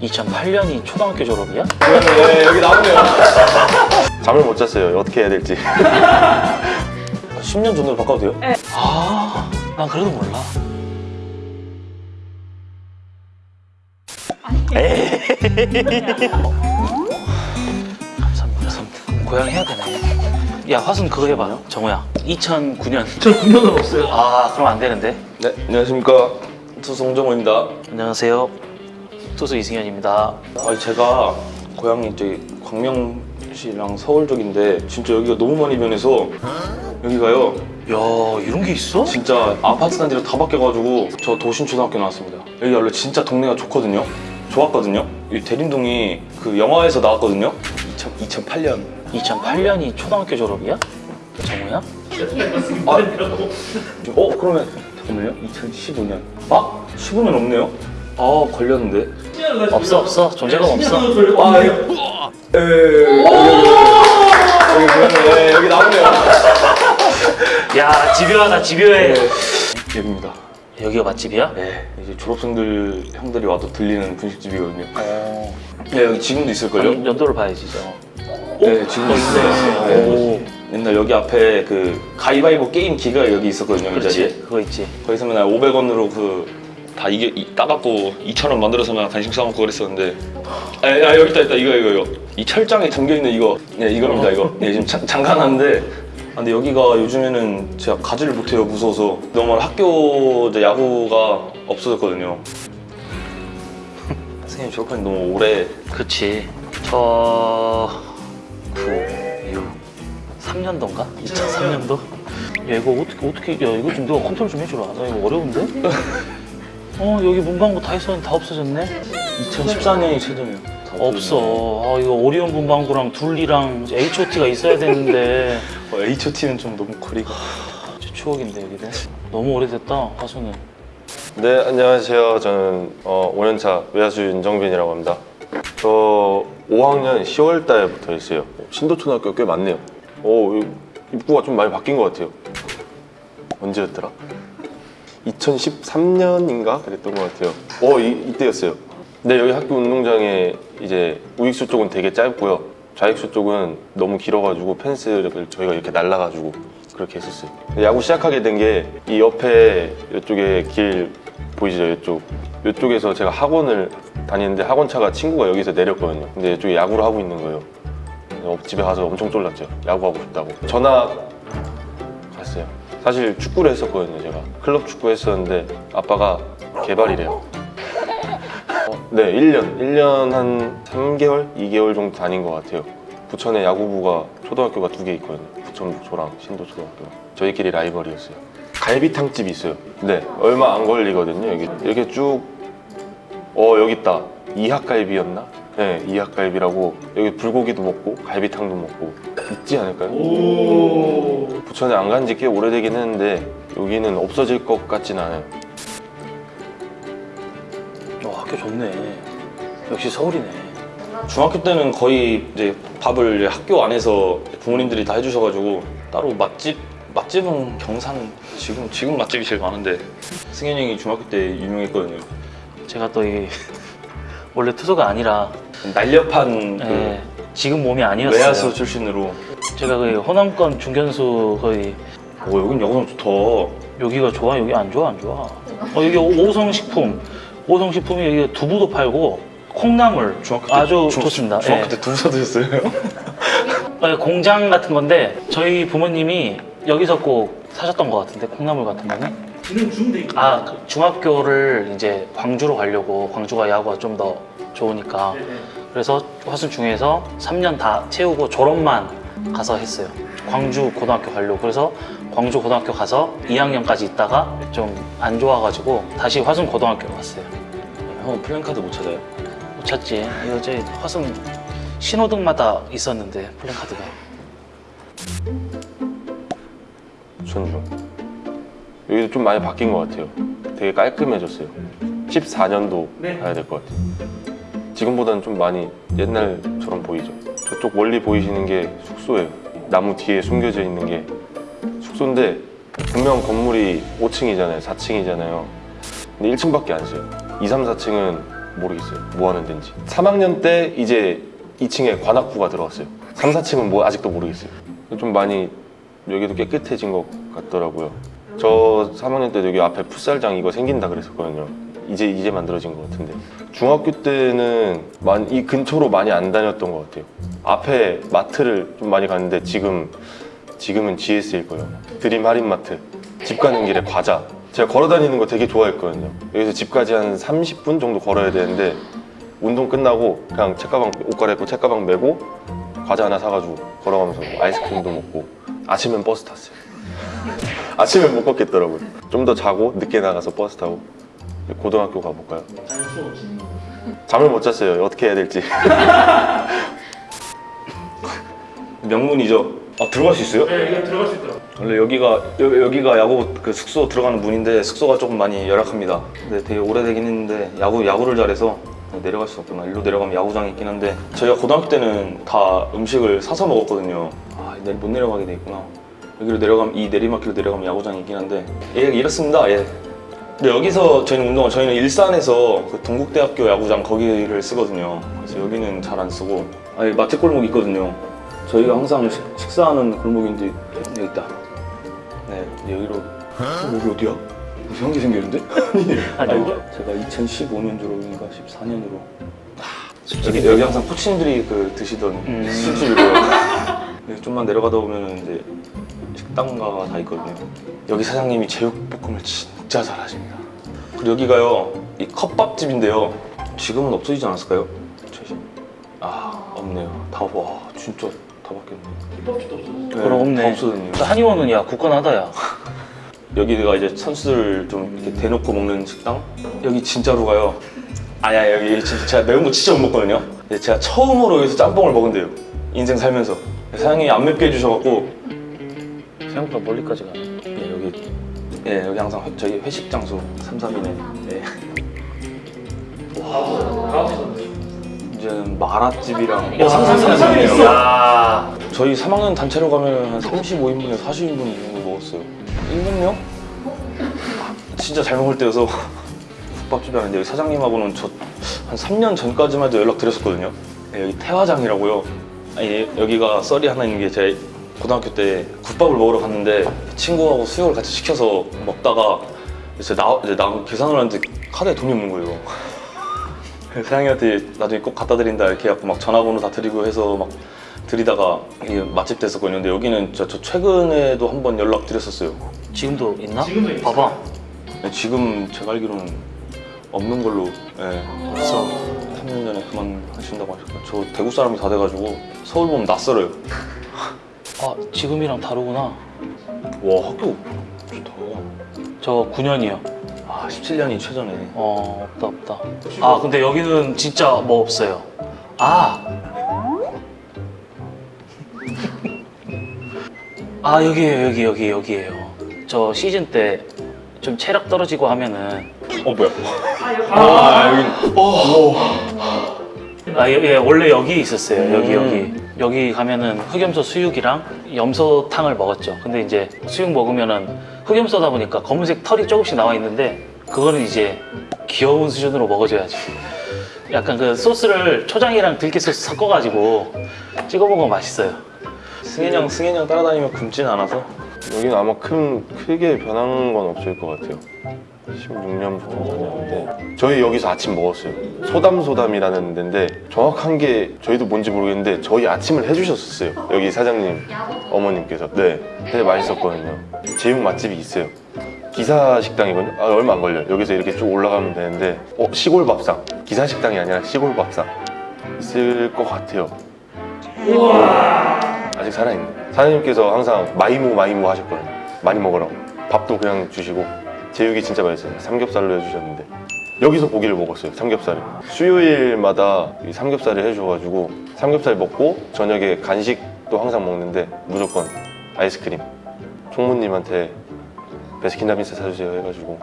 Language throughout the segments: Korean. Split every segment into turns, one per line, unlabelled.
2008년이 초등학교 졸업이야?
네, 여기 나오네요.
잠을 못 잤어요. 어떻게 해야 될지.
10년 전으로 바꿔도 돼요?
아, 난 그래도 몰라. 감사합니다. 감사합니다. 고향 해야 되네. 야, 화순 그거 해봐. 정우야. 2009년. 저 9년은 없어요. 아, 그럼 안 되는데.
네, 안녕하십니까. 투수 홍정호입니다.
안녕하세요. 투수 이승현입니다.
아, 제가 고향이 저기 광명시랑 서울 쪽인데 진짜 여기가 너무 많이 변해서 여기가요.
야, 이런 게 있어?
진짜 아파트 단지로 다 바뀌어가지고 저 도신초등학교 나왔습니다. 여기 원래 진짜 동네가 좋거든요. 좋았거든요. 이 대림동이 그 영화에서 나왔거든요. 2000, 2008년.
2008년이 초등학교 졸업이야? 정우야?
아, 어 그러면 잠깐만요. 2015년. 아 15년 없네요. 아 걸렸는데.
없어, 없어. 존재감 없어.
아 이거. 에. 여기 보였네. 여기 나오네요.
야, 집요하다, 집요해.
여기입니다.
여기가 맛집이야?
네. 이제 졸업생들 형들이 와도 들리는 분식집이거든요.
어.
네 여기 지금도 있을걸요?
연- 연도를 봐야지, 저.
네 지금도 있어요. 네.
오.
옛날 여기 앞에 그 가위바위보 게임 기가 여기 있었거든요. 이 자리에.
그렇지, 그거 있지.
거기서 맨날 500원으로 그 다 이게 이- 따갖고 2,000원 만들어서 막 간식 사먹고 그랬었는데. 아, 아 여기 있다 있다. 이거 이거 이거. 이 철장에 담겨있는 이거. 네 이겁니다 이거. 네 지금 자- 잠가놨는데. 아, 근데 여기가 요즘에는 제가 가지를 못해요 무서워서. 너무 학교 야구가 없어졌거든요. 선생님 졸업한 지 너무 오래.
그치. 저... 9, 6, 3년도인가? 2003년도? 야 이거 어떻게 어떻게 야 이거 좀 누가 컨트롤 좀 해주라. 나 이거 어려운데? 어 여기 문방구 다 있었는데 다 없어졌네?
2014년이 최저예요 다
없어 아 이거 오리온 문방구랑 둘리랑 H.O.T가 있어야 되는데
어, H.O.T는 좀 너무 거리가
진짜 추억인데 여기는 너무 오래됐다 화수는
네, 안녕하세요. 저는 어, 5년차 외야수 윤정빈이라고 합니다. 저 5학년 10월 달부터 했어요. 신도초등학교 꽤 많네요. 오, 이 입구가 좀 많이 바뀐 것 같아요. 언제였더라? 2013년인가 그랬던 것 같아요. 어, 이, 이때였어요. 네, 여기 학교 운동장에 이제 우익수 쪽은 되게 짧고요. 좌익수 쪽은 너무 길어가지고 펜스를 저희가 이렇게 날라가지고 그렇게 했었어요. 야구 시작하게 된 게 이 옆에 이쪽에 길 보이시죠? 이쪽 이쪽에서 제가 학원을 다니는데 학원차가 친구가 여기서 내렸거든요. 근데 이쪽에 야구를 하고 있는 거예요. 집에 가서 엄청 쫄랐죠. 야구하고 싶다고. 전화 갔어요. 사실 축구를 했었거든요. 제가 클럽 축구 했었는데 아빠가 개발이래요. 어, 네, 1년. 1년 한 3개월, 2개월 정도 다닌 것 같아요. 부천에 야구부가 초등학교가 두 개 있거든요. 부천 북초랑 신도 초등학교. 저희끼리 라이벌이었어요. 갈비탕집이 있어요. 네, 얼마 안 걸리거든요. 여기 이렇게 쭉. 어 여기 있다. 이학갈비였나? 네, 이학갈비라고 여기 불고기도 먹고 갈비탕도 먹고 있지 않을까요? 부천에 안간 지 꽤 오래되긴 했는데 여기는 없어질 것 같진 않아요.
어 학교 좋네 역시 서울이네
중학교 때는 거의 이제 밥을 학교 안에서 부모님들이 다 해주셔가지고 따로 맛집 맛집은 경산 지금 지금 맛집이 제일 많은데 승현이 형이 중학교 때 유명했거든요.
제가 또 이 원래 투수가 아니라
날렵한 그
예, 지금 몸이 아니었어요
외야수 출신으로.
제가 그 호남권 중견수 거의
오 여긴 야구장 좋다.
여기가 좋아? 여기 안 좋아? 안 좋아? 어, 여기 오성식품. 오성식품이 여기 두부도 팔고 콩나물
중학교 때
아주
중-
좋습니다.
중학교
예.
때 두부 사드셨어요?
어, 공장 같은 건데 저희 부모님이 여기서 꼭 사셨던 것 같은데 콩나물 같은 거는? 아 그 중학교를 이제 광주로 가려고 광주가 야구가 좀 더 좋으니까. 그래서 화순 중에서 3년 다 채우고 졸업만 가서 했어요 광주 고등학교 가려고 그래서 광주 고등학교 가서 2학년까지 있다가 좀 안 좋아가지고 다시 화순 고등학교로 갔어요
형 플랜카드 못 찾아요?
못 찾지 이거 제 화순 신호등마다 있었는데 플랜카드가
전주. 여기도 좀 많이 바뀐 것 같아요. 되게 깔끔해졌어요. 14년도 가야 될 것 같아요. 지금보다는 좀 많이 옛날처럼 보이죠. 저쪽 멀리 보이시는 게 숙소예요. 나무 뒤에 숨겨져 있는 게 숙소인데 분명 건물이 5층이잖아요. 4층이잖아요. 근데 1층밖에 안 써요. 2, 3, 4층은 모르겠어요. 뭐 하는 데인지. 3학년 때 이제 2층에 관악부가 들어왔어요. 3, 4층은 뭐 아직도 모르겠어요. 좀 많이 여기도 깨끗해진 것 같더라고요. 저 3학년 때 여기 앞에 풋살장 이거 생긴다 그랬었거든요. 이제 이제 만들어진 것 같은데 중학교 때는 많이 이 근처로 많이 안 다녔던 것 같아요. 앞에 마트를 좀 많이 갔는데 지금 지금은 GS일 거예요. 드림 할인마트. 집 가는 길에 과자. 제가 걸어 다니는 거 되게 좋아했거든요. 여기서 집까지 한 30분 정도 걸어야 되는데 운동 끝나고 그냥 책가방 옷 갈아입고 책가방 메고 과자 하나 사가지고 걸어가면서 아이스크림도 먹고 아침엔 버스 탔어요. 아침엔 못 걷겠더라고요. 좀 더 자고 늦게 나가서 버스 타고 고등학교 가볼까요? 잠을 못 잤어요. 어떻게 해야 될지.
명문이죠. 아 들어갈 수 있어요?
네, 이거 들어갈 수 있더라고요.
원래 여기가 여, 여기가 야구 그 숙소 들어가는 문인데 숙소가 조금 많이 열악합니다. 근데 되게 오래되긴 했는데 야구 야구를 잘해서 내려갈 수 없구나. 일로 내려가면 야구장이 있긴 한데 저희가 고등학교 때는 다 음식을 사서 먹었거든요. 아, 내- 못 내려가게 돼 있구나. 여기로 내려가면 이 내리막길로 내려가면 야구장이 있긴 한데 예 이렇습니다. 예. 근데 여기서 저희는 운동을 저희는 일산에서 그 동국대학교 야구장 거기를 쓰거든요. 그래서 여기는 잘 안 쓰고 아니 마트 골목 있거든요. 저희가 항상 식, 식사하는 골목인데 여기 있다. 네 여기로 어, 여기 어디야? 이상한 게 생겼는데?
아니,
아니 제가 2015년도로인가 14년으로 여기, 여기 항상 코치님들이 그 드시던
음.
술집이고요. 여기 좀만 내려가다 보면 이제 식당가가 다 있거든요. 여기 사장님이 제육볶음을 진 짜 잘하십니다. 그리고 여기가요 이 컵밥집인데요. 지금은 없어지지 않았을까요? 최신. 아 없네요. 다와 진짜 다 바뀌었네.
힙합집도 없어졌어.
네,
그럼 없네.
다 없어졌네요.
한의원은 야 굳건하다 야.
여기가 이제 선수들 좀 이렇게 대놓고 먹는 식당? 여기 진짜로 가요. 아니야 여기 진짜 제가 매운 거 진짜 못 먹거든요. 근데 제가 처음으로 여기서 짬뽕을 먹은대요. 인생 살면서 사장님이 안 맵게 해주셔갖고
생각보다 멀리까지 가네.
예, 여기 예 여기 항상 회, 저희 회식 장소 3, 3인에 예. 이제는 마라집이랑
야, 삼삼삼삼이 있어. 야.
저희 3학년 단체로 가면 한 35인분에 40인분 이 정도 먹었어요. 1년요? 진짜 잘 먹을 때여서 국밥집이 아닌데 여기 사장님하고는 저 한 3년 전까지만 해도 연락 드렸었거든요. 네, 여기 태화장이라고요. 아니, 여기가 썰이 하나 있는 게 제가 고등학교 때 국밥을 먹으러 갔는데 친구하고 수육을 같이 시켜서 먹다가 이제 나, 이제 나 계산을 하는데 카드에 돈이 없는 거예요. 사장님한테 나중에 꼭 갖다 드린다 이렇게 해갖고 막 전화번호 다 드리고 해서 막 드리다가 이게 맛집 됐었거든요. 근데 여기는 저, 저 최근에도 한 번 연락 드렸었어요.
지금도 있나? 지금도 있어. 봐봐.
네, 지금 제가 알기로는 없는 걸로 예,
없어.
3년 전에 그만 하신다고 하셨어요. 저 대구 사람이 다 돼가지고 서울 보면 낯설어요.
아 지금이랑 다르구나.
와 학교 좋다.
저 9년이요.
아 17년이 최전에.
어 없다 없다. 아 근데 여기는 진짜 뭐 없어요. 아. 아 여기에요 여기 여기 여기에요. 저 시즌 때 좀 체력 떨어지고 하면은
어 뭐야? 아 여기
아, 예, 예, 원래 여기 있었어요. 여기, 여기. 여기 가면은 흑염소 수육이랑 염소탕을 먹었죠. 근데 이제 수육 먹으면은 흑염소다 보니까 검은색 털이 조금씩 나와 있는데 그거는 이제 귀여운 수준으로 먹어줘야지. 약간 그 소스를 초장이랑 들깨 소스 섞어가지고 찍어 먹으면 맛있어요.
승현이 형 승현이 형 따라다니면 굶진 않아서.
여기는 아마 큰 크게 변한 건 없을 것 같아요. 16년 정도 다녔는데 저희 여기서 아침 먹었어요. 소담소담이라는 데인데 정확한 게 저희도 뭔지 모르겠는데 저희 아침을 해주셨었어요. 여기 사장님 어머님께서 네 되게 맛있었거든요. 제육 맛집이 있어요. 기사 식당이거든요. 아, 얼마 안 걸려요. 여기서 이렇게 쭉 올라가면 되는데 어 시골 밥상 기사 식당이 아니라 시골 밥상 있을 것 같아요. 아직 살아있네. 사장님께서 항상 마이무 마이무 하셨거든요. 많이 먹으라고. 밥도 그냥 주시고 제육이 진짜 맛있어요. 삼겹살로 해주셨는데 여기서 고기를 먹었어요. 삼겹살을. 수요일마다 이 삼겹살을 해주셔가지고 삼겹살 먹고 저녁에 간식도 항상 먹는데 무조건 아이스크림. 총무님한테 베스킨라빈스 사주세요 해가지고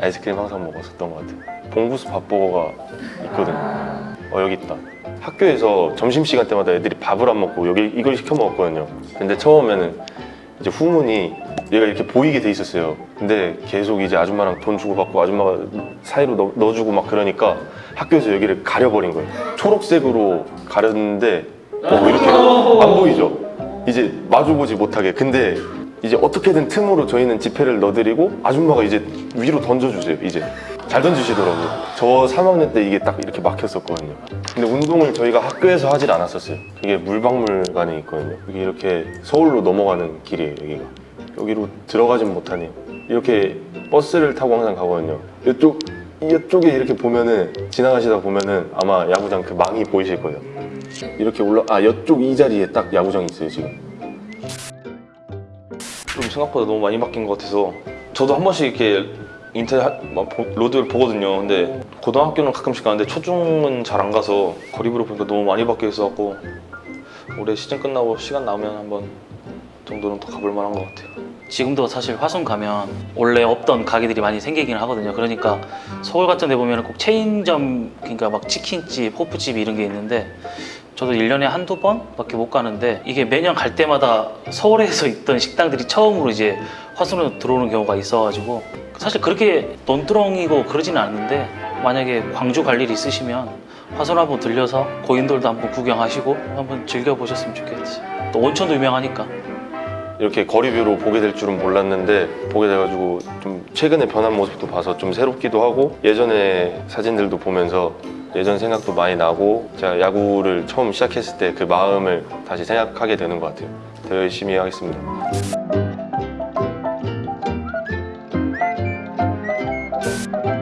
아이스크림 항상 먹었었던 것 같아요. 봉구수 밥버거가 있거든요. 어 여기 있다. 학교에서 점심시간 때마다 애들이 밥을 안 먹고 여기 이걸 시켜 먹었거든요. 근데 처음에는 이제 후문이 얘가 이렇게 보이게 돼 있었어요. 근데 계속 이제 아줌마랑 돈 주고 받고 아줌마가 사이로 넣, 넣어주고 막 그러니까 학교에서 여기를 가려버린 거예요. 초록색으로 가렸는데 어, 이렇게 안 보이죠? 이제 마주보지 못하게. 근데 이제 어떻게든 틈으로 저희는 지폐를 넣어드리고 아줌마가 이제 위로 던져주세요. 이제 잘 던지시더라고요. 저 3학년 때 이게 딱 이렇게 막혔었거든요. 근데 운동을 저희가 학교에서 하질 않았었어요. 이게 물박물관에 있거든요. 여기 이렇게 서울로 넘어가는 길이에요. 여기가 여기로 들어가진 못하네요. 이렇게 버스를 타고 항상 가거든요. 이쪽 이쪽에 이렇게 보면은 지나가시다 보면은 아마 야구장 그 망이 보이실 거예요. 이렇게 올라 아 이쪽 이 자리에 딱 야구장이 있어요 지금.
좀 생각보다 너무 많이 바뀐 것 같아서 저도 한 번씩 이렇게 인터넷 하- 막 보- 로드뷰를 보거든요. 근데 고등학교는 가끔씩 가는데 초중은 잘 안 가서 거리뷰로 보니까 너무 많이 바뀌어 있어갖고 올해 시즌 끝나고 시간 나오면 한번 정도는 더 가볼 만한 것 같아요.
지금도 사실 화성 가면 원래 없던 가게들이 많이 생기긴 하거든요. 그러니까 서울 같은 데 보면 꼭 체인점, 그러니까 막 치킨집, 호프집 이런 게 있는데 저도 1년에 한두 번밖에 못 가는데 이게 매년 갈 때마다 서울에서 있던 식당들이 처음으로 이제 화성으로 들어오는 경우가 있어가지고 사실 그렇게 논두렁이고 그러지는 않는데 만약에 광주 갈 일 있으시면 화성 한번 들려서 고인돌도 한번 구경하시고 한번 즐겨보셨으면 좋겠어요. 또 온천도 유명하니까.
이렇게 거리뷰로 보게 될 줄은 몰랐는데 보게 돼가지고 좀 최근에 변한 모습도 봐서 좀 새롭기도 하고 예전에 사진들도 보면서 예전 생각도 많이 나고 제가 야구를 처음 시작했을 때 그 마음을 다시 생각하게 되는 것 같아요. 더 열심히 하겠습니다. thank you